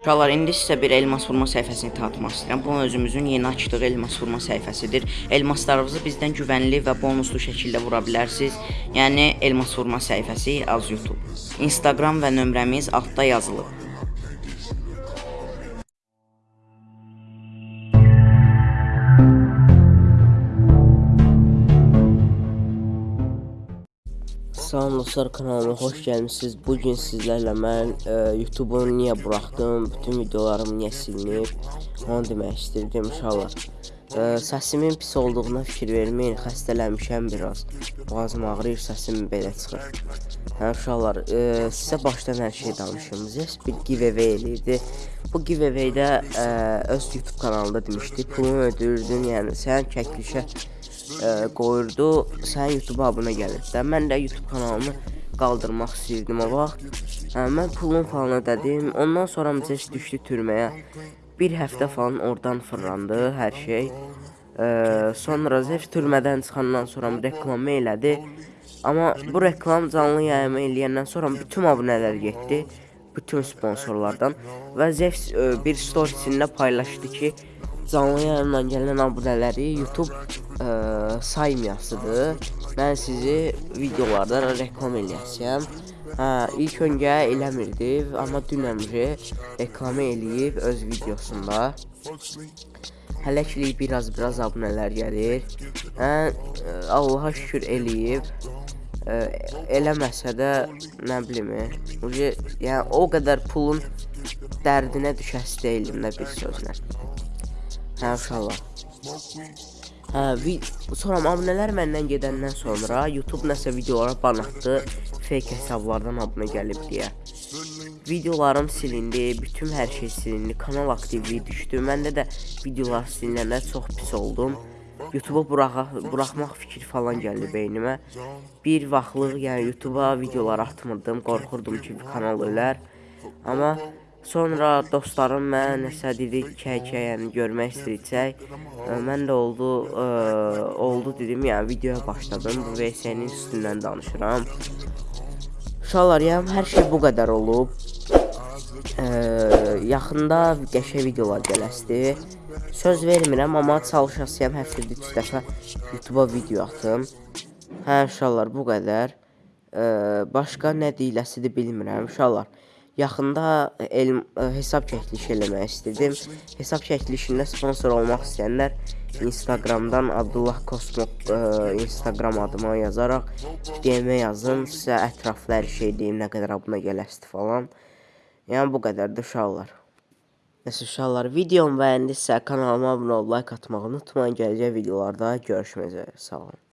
Uşaqlar, indi sizə bir elmas vurma səhifəsini tanıtmaq istəyirəm. Bu özümüzün yeni açdığı elmas vurma səhifəsidir. Elmaslarınızı bizdən güvənli və bonuslu şəkildə vura bilərsiniz. Yəni elmas vurma səhifəsi az YouTube. Instagram və nömrəmiz altda yazılıb. Salam dostlar kanalıma xoş gəlmisiniz. Bu gün sizlərlə mən e, YouTube-u niyə buraxdım, bütün videolarım niyə silinib, onu demək istirdim inşallah. E, səsimin pis olduğuna fikir verməyin, xəstələnmişəm biraz. Boğazım ağrıyır, səsim belə çıxır. Hə uşaqlar, e, sizə başdan hər şey danışım. Zes bir giveaway eləyirdi. Bu giveaway-də e, öz YouTube kanalında demişdi, pulunu ödəyirdin, yəni sən çəkilişə ə, qoyurdu, sənin YouTube abunə gəlir də. Mən də YouTube kanalımı qaldırmaq istəyirdim o vaxt. Hə, mən pulun falan ödədim. Ondan sonra Müzəş düşdü türməyə. Bir həftə falan oradan fırlandı hər şey. Ə, sonra Zef türmədən çıxandan sonra reklamı elədi. Amma bu reklam canlı yayımı eləyəndən sonra bütün abunələr getdi. Bütün sponsorlardan və Zef ə, bir storiesində paylaşdı ki, canlı yayımla gələn abunələri YouTube ə, saymayasıdır. Mən sizi videolarda reklam eləyəcəm. Hə, ilk öncə eləmirdi, amma dünəmcə reklam eləyib öz videosunda. Hələ ki biraz-biraz abunələr gəlir. Hə, ə, Allaha şükür eləyib. Ə, eləməsə də nə bilim, yəni o qədər pulun dərdinə düşəsi deyildim də bir sözlə. Hə, uşaqlar. Hə, sonra abunələr məndən gedəndən sonra YouTube nəsə videolara ban atdı. Fake hesablardan abunə gəlib deyə. Videolarım silindi, bütün hər şey silindi, kanal aktivliyi düşdü. Məndə də videolar silinəndə çox pis oldum. YouTube-a buraxa buraxmaq fikri falan gəldi beynimə. Bir vaxtlıq, yəni YouTube-a videolar atmırdım, qorxurdum ki, kanal ölər. Amma Sonra dostlarım mənə nəsə dedi kəkə, yəni görmək istəyəcək. Mən də oldu, ə, oldu dedim, yəni videoya başladım. Bu VS-nin üstündən danışıram. Uşaqlar, yəni hər şey bu qədər olub. Ə, yaxında qəşəng videolar gələsdi. Söz vermirəm, amma çalışasıyam həftədə 3 dəfə YouTube-a video atım. Hə, uşaqlar, bu qədər. Ə, başqa nə deyiləsidir bilmirəm, uşaqlar. Yaxında el hesab çəkilişi eləmək istədim. Hesab çəkilişində sponsor olmaq istəyənlər Instagramdan Abdullah Kosmo ə, Instagram adıma yazaraq DM yazın. Sizə ətraflı hər şey deyim, nə qədər abunə gələsdi falan. Yəni bu qədərdir uşaqlar. Nəsə uşaqlar, videomu bəyəndisə kanalıma abunə olub like atmağı unutmayın. Gələcək videolarda görüşmək üzrə. Sağ olun.